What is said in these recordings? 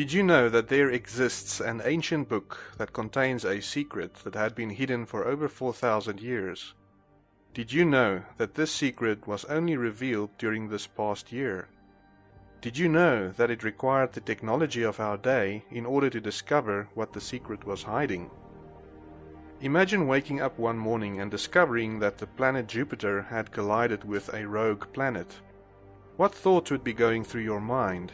Did you know that there exists an ancient book that contains a secret that had been hidden for over 4,000 years? Did you know that this secret was only revealed during this past year? Did you know that it required the technology of our day in order to discover what the secret was hiding? Imagine waking up one morning and discovering that the planet Jupiter had collided with a rogue planet. What thoughts would be going through your mind?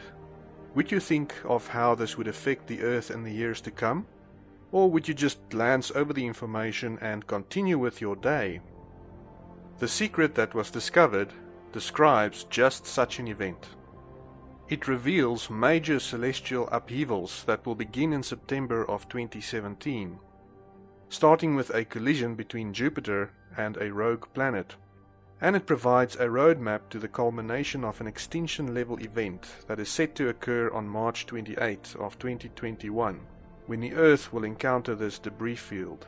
Would you think of how this would affect the Earth in the years to come? Or would you just glance over the information and continue with your day? The secret that was discovered describes just such an event. It reveals major celestial upheavals that will begin in September of 2017, starting with a collision between Jupiter and a rogue planet and it provides a roadmap to the culmination of an extinction level event that is set to occur on March 28 of 2021 when the Earth will encounter this debris field.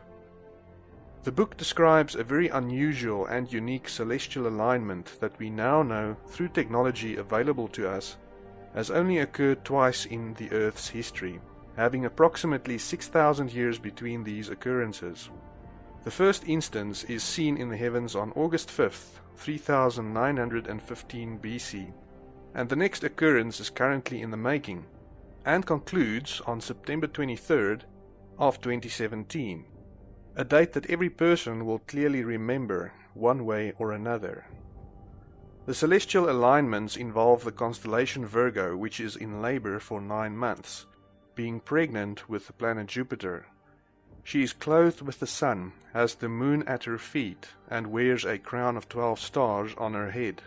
The book describes a very unusual and unique celestial alignment that we now know through technology available to us has only occurred twice in the Earth's history, having approximately 6,000 years between these occurrences. The first instance is seen in the heavens on August 5, 3915 BC, and the next occurrence is currently in the making, and concludes on September 23rd of 2017, a date that every person will clearly remember one way or another. The celestial alignments involve the constellation Virgo, which is in labor for nine months, being pregnant with the planet Jupiter, she is clothed with the sun, has the moon at her feet, and wears a crown of twelve stars on her head.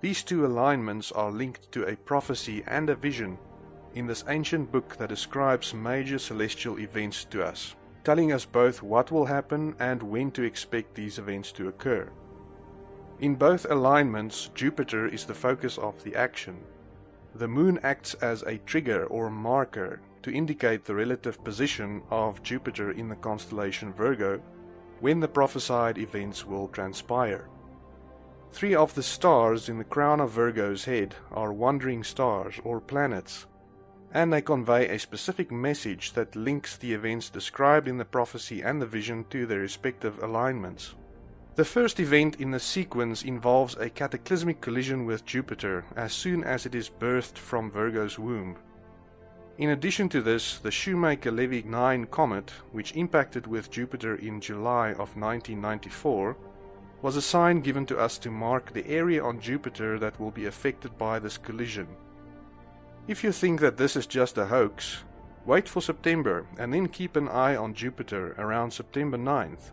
These two alignments are linked to a prophecy and a vision in this ancient book that describes major celestial events to us, telling us both what will happen and when to expect these events to occur. In both alignments, Jupiter is the focus of the action. The moon acts as a trigger or marker to indicate the relative position of Jupiter in the constellation Virgo when the prophesied events will transpire. Three of the stars in the crown of Virgo's head are wandering stars or planets, and they convey a specific message that links the events described in the prophecy and the vision to their respective alignments. The first event in the sequence involves a cataclysmic collision with Jupiter as soon as it is birthed from Virgo's womb. In addition to this, the Shoemaker-Levy 9 comet, which impacted with Jupiter in July of 1994, was a sign given to us to mark the area on Jupiter that will be affected by this collision. If you think that this is just a hoax, wait for September and then keep an eye on Jupiter around September 9th,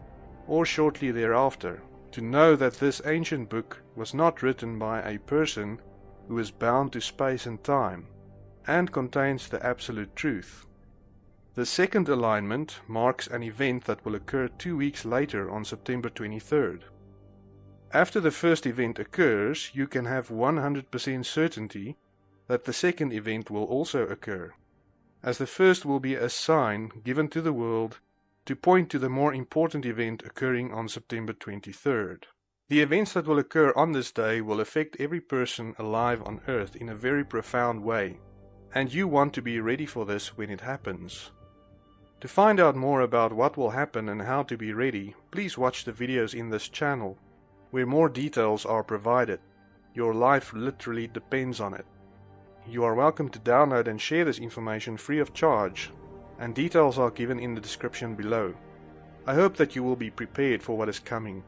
or shortly thereafter, to know that this ancient book was not written by a person who is bound to space and time, and contains the absolute truth. The second alignment marks an event that will occur two weeks later on September 23rd. After the first event occurs, you can have 100% certainty that the second event will also occur, as the first will be a sign given to the world to point to the more important event occurring on September 23rd. The events that will occur on this day will affect every person alive on Earth in a very profound way and you want to be ready for this when it happens. To find out more about what will happen and how to be ready, please watch the videos in this channel, where more details are provided. Your life literally depends on it. You are welcome to download and share this information free of charge, and details are given in the description below. I hope that you will be prepared for what is coming.